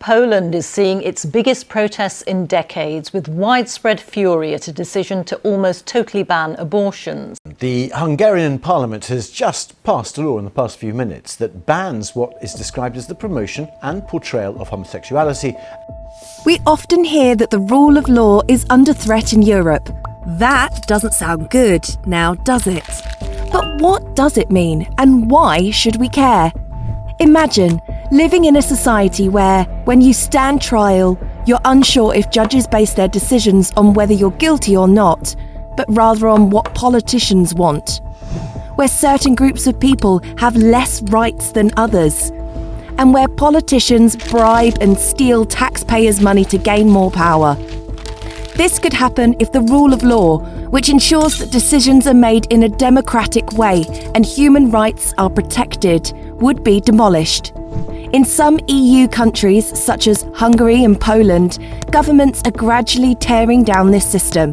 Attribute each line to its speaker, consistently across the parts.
Speaker 1: Poland is seeing its biggest protests in decades with widespread fury at a decision to almost totally ban abortions.
Speaker 2: The Hungarian parliament has just passed a law in the past few minutes that bans what is described as the promotion and portrayal of homosexuality.
Speaker 3: We often hear that the rule of law is under threat in Europe. That doesn't sound good, now does it? But what does it mean and why should we care? Imagine living in a society where, when you stand trial, you're unsure if judges base their decisions on whether you're guilty or not, but rather on what politicians want. Where certain groups of people have less rights than others. And where politicians bribe and steal taxpayers' money to gain more power. This could happen if the rule of law, which ensures that decisions are made in a democratic way and human rights are protected, would be demolished. In some EU countries, such as Hungary and Poland, governments are gradually tearing down this system.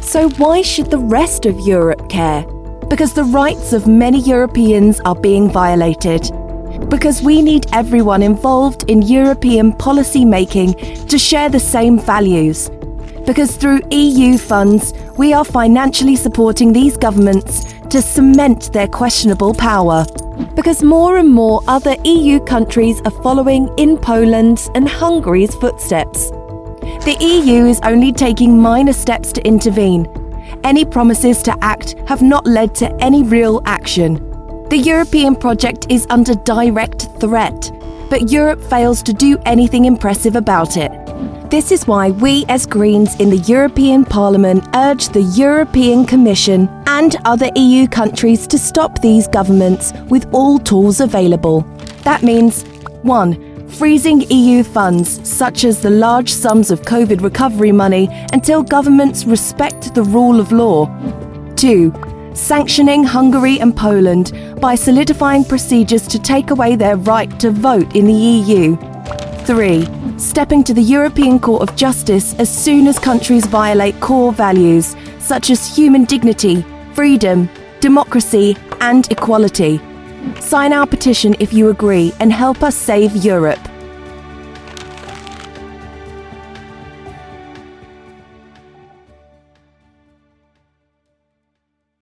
Speaker 3: So why should the rest of Europe care? Because the rights of many Europeans are being violated. Because we need everyone involved in European policy making to share the same values. Because through EU funds, we are financially supporting these governments to cement their questionable power because more and more other EU countries are following in Poland's and Hungary's footsteps. The EU is only taking minor steps to intervene. Any promises to act have not led to any real action. The European project is under direct threat, but Europe fails to do anything impressive about it. This is why we as Greens in the European Parliament urge the European Commission and other EU countries to stop these governments with all tools available. That means 1. Freezing EU funds, such as the large sums of COVID recovery money, until governments respect the rule of law. 2. Sanctioning Hungary and Poland by solidifying procedures to take away their right to vote in the EU. 3 stepping to the European Court of Justice as soon as countries violate core values such as human dignity, freedom, democracy, and equality. Sign our petition if you agree and help us save Europe.